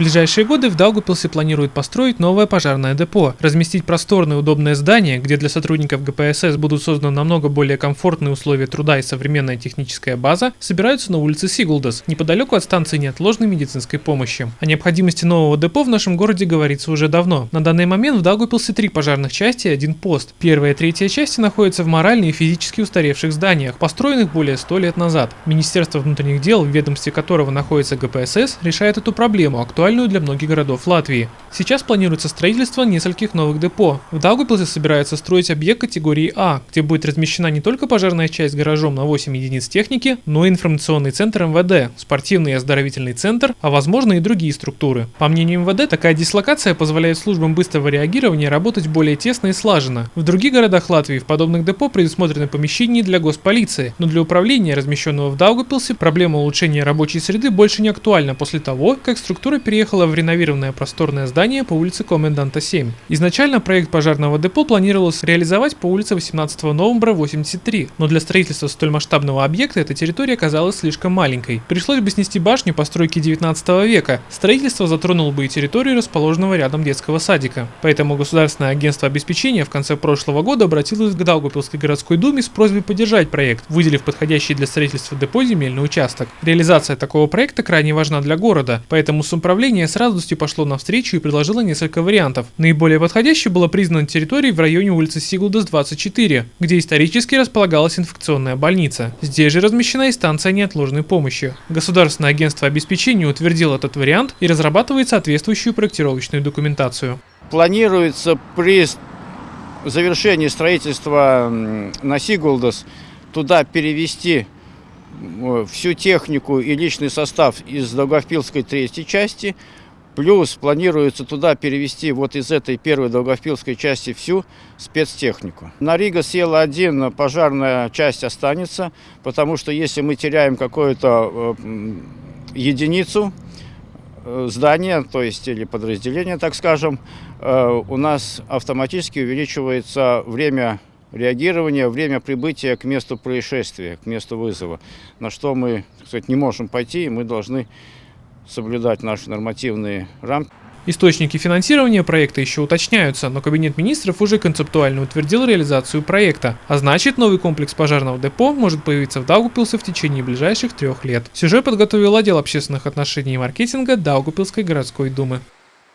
ближайшие годы в Даугупилсе планируют построить новое пожарное депо, разместить просторное удобное здание, где для сотрудников ГПСС будут созданы намного более комфортные условия труда и современная техническая база, собираются на улице Сигулдас, неподалеку от станции неотложной медицинской помощи. О необходимости нового депо в нашем городе говорится уже давно. На данный момент в Даугупилсе три пожарных части и один пост. Первая и третья части находятся в морально и физически устаревших зданиях, построенных более 100 лет назад. Министерство внутренних дел, в ведомстве которого находится ГПСС, решает эту проблему, актуальную актуальную для многих городов Латвии. Сейчас планируется строительство нескольких новых депо. В Даугавпилсе собирается строить объект категории А, где будет размещена не только пожарная часть с гаражом на 8 единиц техники, но и информационный центр МВД, спортивный и оздоровительный центр, а возможно и другие структуры. По мнению МВД, такая дислокация позволяет службам быстрого реагирования работать более тесно и слаженно. В других городах Латвии в подобных депо предусмотрены помещения для госполиции, но для управления, размещенного в Даугавпилсе, проблема улучшения рабочей среды больше не актуальна после того, как структура переехала в реновированное просторное здание по улице Коменданта 7. Изначально проект пожарного депо планировалось реализовать по улице 18 новembra 83, но для строительства столь масштабного объекта эта территория оказалась слишком маленькой. Пришлось бы снести башню постройки 19 века. Строительство затронуло бы и территорию расположенного рядом детского садика. Поэтому Государственное агентство обеспечения в конце прошлого года обратилось к Даугапилской городской думе с просьбой поддержать проект, выделив подходящий для строительства депо земельный участок. Реализация такого проекта крайне важна для города, поэтому с управлением управление с радостью пошло навстречу и предложило несколько вариантов. Наиболее подходящей была признана территория в районе улицы Сигулдас 24, где исторически располагалась инфекционная больница. Здесь же размещена и станция неотложной помощи. Государственное агентство обеспечения утвердило этот вариант и разрабатывает соответствующую проектировочную документацию. Планируется при завершении строительства на Сигулдас туда перевести всю технику и личный состав из Долговпилской третьей части, плюс планируется туда перевести вот из этой первой Долговпилской части всю спецтехнику. На Рига села один, пожарная часть останется, потому что если мы теряем какую-то э, единицу, э, здания, то есть или подразделения, так скажем, э, у нас автоматически увеличивается время реагирования, время прибытия к месту происшествия, к месту вызова, на что мы, кстати, не можем пойти, и мы должны соблюдать наши нормативные рамки. Источники финансирования проекта еще уточняются, но Кабинет министров уже концептуально утвердил реализацию проекта, а значит новый комплекс пожарного депо может появиться в Даугупилсе в течение ближайших трех лет. Сюжет подготовил отдел общественных отношений и маркетинга Даугупилской городской думы.